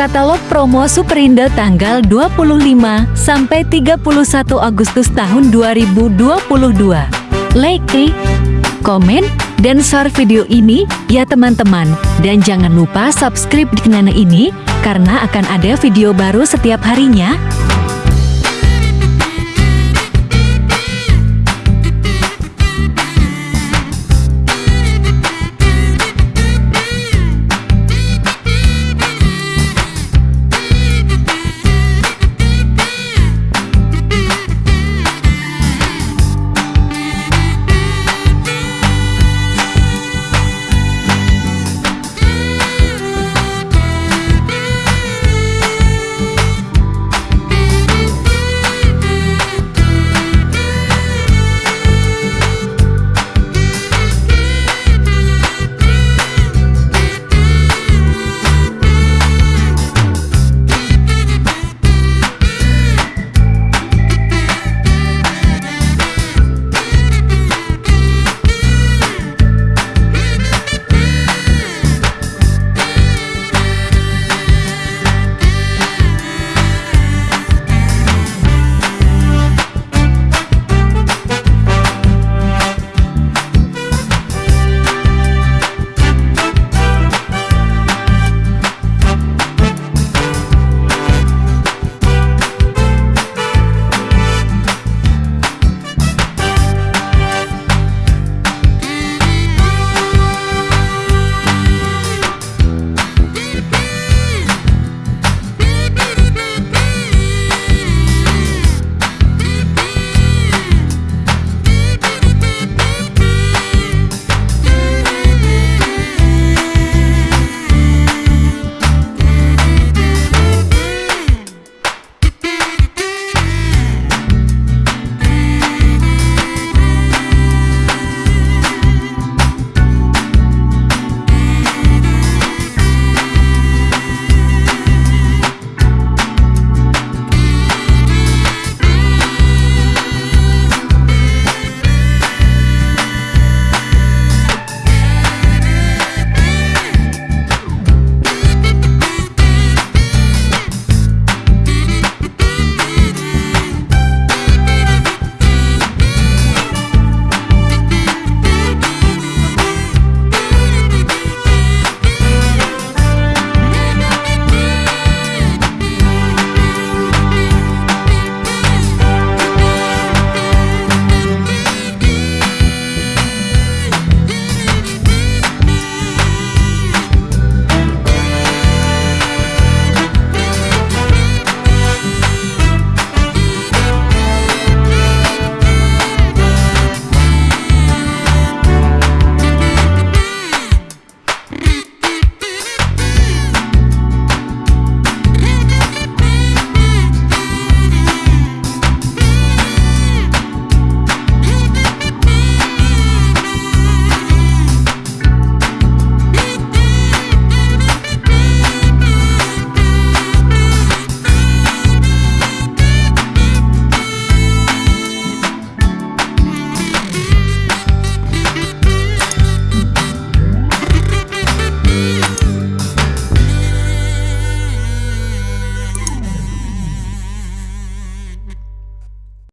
katalog promo Superindo tanggal 25 sampai 31 Agustus tahun 2022. Like, klik, komen, dan share video ini ya teman-teman. Dan jangan lupa subscribe di channel ini karena akan ada video baru setiap harinya.